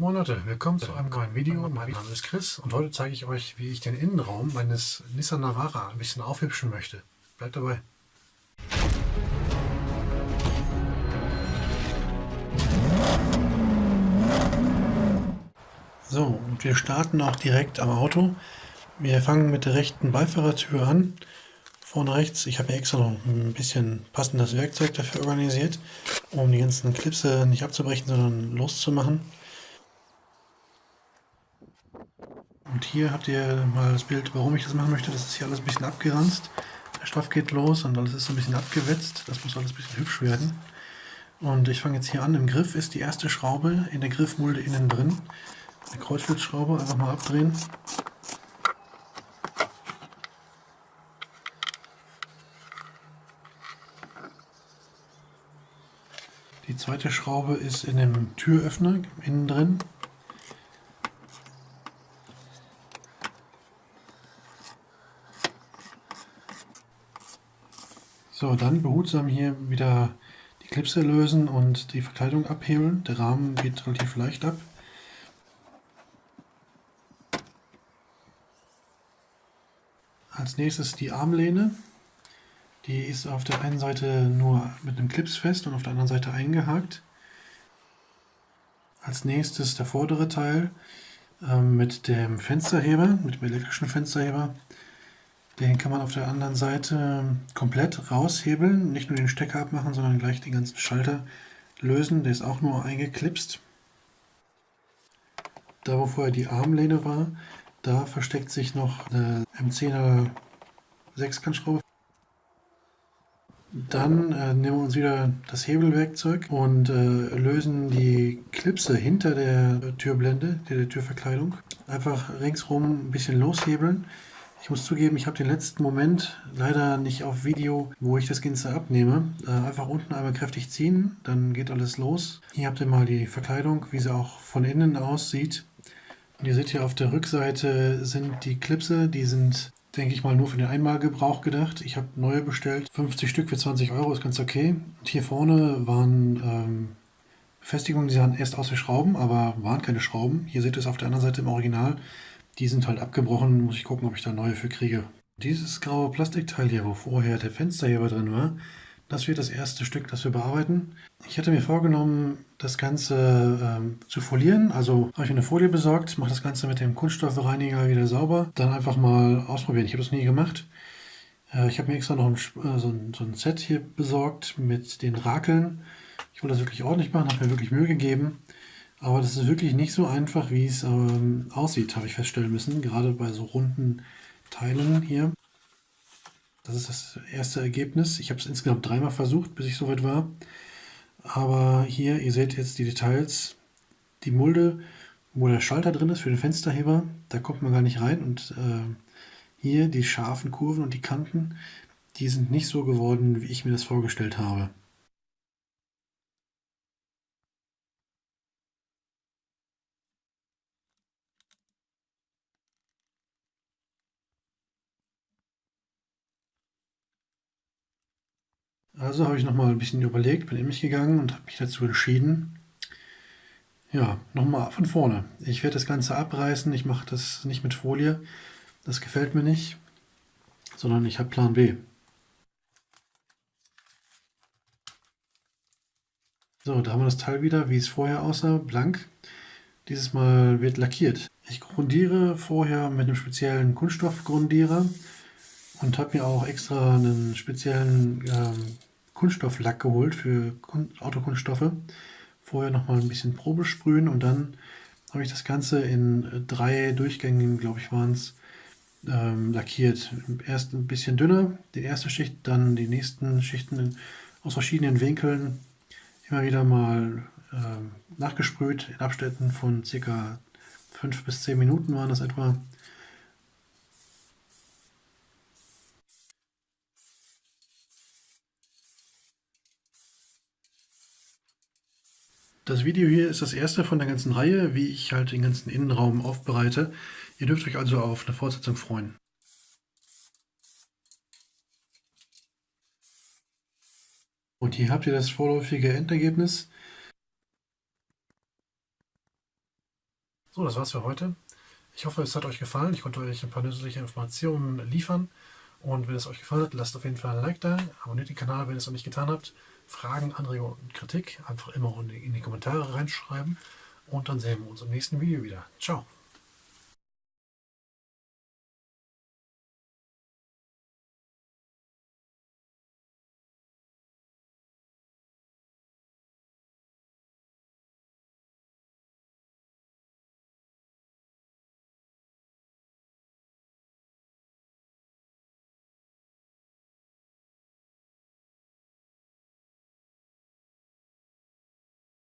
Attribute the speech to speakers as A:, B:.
A: Moin Leute, willkommen zu einem neuen Video. Mein Name ist Chris und heute zeige ich euch, wie ich den Innenraum meines Nissan Navara ein bisschen aufhübschen möchte. Bleibt dabei. So, und wir starten auch direkt am Auto. Wir fangen mit der rechten Beifahrertür an. Vorne rechts, ich habe extra noch ein bisschen passendes Werkzeug dafür organisiert, um die ganzen Klipse nicht abzubrechen, sondern loszumachen. Und hier habt ihr mal das Bild, warum ich das machen möchte. Das ist hier alles ein bisschen abgeranzt. Der Stoff geht los und alles ist so ein bisschen abgewetzt. Das muss alles ein bisschen hübsch werden. Und ich fange jetzt hier an. Im Griff ist die erste Schraube in der Griffmulde innen drin. Eine Kreuzschlitzschraube, einfach mal abdrehen. Die zweite Schraube ist in dem Türöffner innen drin. So, dann behutsam hier wieder die Klipse lösen und die Verkleidung abhebeln. Der Rahmen geht relativ leicht ab. Als nächstes die Armlehne. Die ist auf der einen Seite nur mit einem Clips fest und auf der anderen Seite eingehakt. Als nächstes der vordere Teil ähm, mit dem Fensterheber, mit dem elektrischen Fensterheber. Den kann man auf der anderen Seite komplett raushebeln, nicht nur den Stecker abmachen, sondern gleich den ganzen Schalter lösen. Der ist auch nur eingeklipst. Da wo vorher die Armlehne war, da versteckt sich noch eine M10er Sechskantschraube. Dann äh, nehmen wir uns wieder das Hebelwerkzeug und äh, lösen die Klipse hinter der Türblende, der Türverkleidung. Einfach ringsrum ein bisschen loshebeln. Ich muss zugeben, ich habe den letzten Moment leider nicht auf Video, wo ich das Ganze abnehme. Äh, einfach unten einmal kräftig ziehen, dann geht alles los. Hier habt ihr mal die Verkleidung, wie sie auch von innen aussieht. Und ihr seht hier auf der Rückseite sind die Klipse, die sind, denke ich mal, nur für den Einmalgebrauch gedacht. Ich habe neue bestellt, 50 Stück für 20 Euro, ist ganz okay. Und hier vorne waren ähm, Befestigungen, die sahen erst aus wie Schrauben, aber waren keine Schrauben. Hier seht ihr es auf der anderen Seite im Original. Die sind halt abgebrochen, muss ich gucken, ob ich da neue für kriege. Dieses graue Plastikteil hier, wo vorher der Fensterheber drin war, das wird das erste Stück, das wir bearbeiten. Ich hatte mir vorgenommen, das Ganze ähm, zu folieren. Also habe ich eine Folie besorgt, mache das Ganze mit dem Kunststoffreiniger wieder sauber. Dann einfach mal ausprobieren. Ich habe das nie gemacht. Äh, ich habe mir extra noch ein, äh, so, ein, so, ein, Set hier besorgt mit den Rakeln. Ich wollte das wirklich ordentlich machen, habe mir wirklich Mühe gegeben. Aber das ist wirklich nicht so einfach, wie es ähm, aussieht, habe ich feststellen müssen. Gerade bei so runden Teilen hier. Das ist das erste Ergebnis. Ich habe es insgesamt dreimal versucht, bis ich soweit war. Aber hier, ihr seht jetzt die Details. Die Mulde, wo der Schalter drin ist für den Fensterheber, da kommt man gar nicht rein. Und äh, hier die scharfen Kurven und die Kanten, die sind nicht so geworden, wie ich mir das vorgestellt habe. Also habe ich nochmal ein bisschen überlegt, bin in mich gegangen und habe mich dazu entschieden, ja, nochmal von vorne. Ich werde das Ganze abreißen, ich mache das nicht mit Folie, das gefällt mir nicht, sondern ich habe Plan B. So, da haben wir das Teil wieder, wie es vorher aussah, blank. Dieses Mal wird lackiert. Ich grundiere vorher mit einem speziellen Kunststoffgrundierer und habe mir auch extra einen speziellen ähm, Kunststofflack geholt für Autokunststoffe. Vorher nochmal ein bisschen Probe sprühen und dann habe ich das Ganze in äh, drei Durchgängen, glaube ich, waren es, ähm, lackiert. Erst ein bisschen dünner, die erste Schicht, dann die nächsten Schichten aus verschiedenen Winkeln immer wieder mal ähm, nachgesprüht in Abständen von circa 5 bis 10 Minuten waren das etwa. Das Video hier ist das erste von der ganzen Reihe, wie ich halt den ganzen Innenraum aufbereite. Ihr dürft euch also auf eine Fortsetzung freuen. Und hier habt ihr das vorläufige Endergebnis. So, das war's für heute. Ich hoffe, es hat euch gefallen. Ich konnte euch ein paar nützliche Informationen liefern. Und wenn es euch gefallen hat, lasst auf jeden Fall ein Like da, abonniert den Kanal, wenn ihr es noch nicht getan habt. Fragen, Anregungen und Kritik einfach immer in die Kommentare reinschreiben. Und dann sehen wir uns im nächsten Video wieder. Ciao.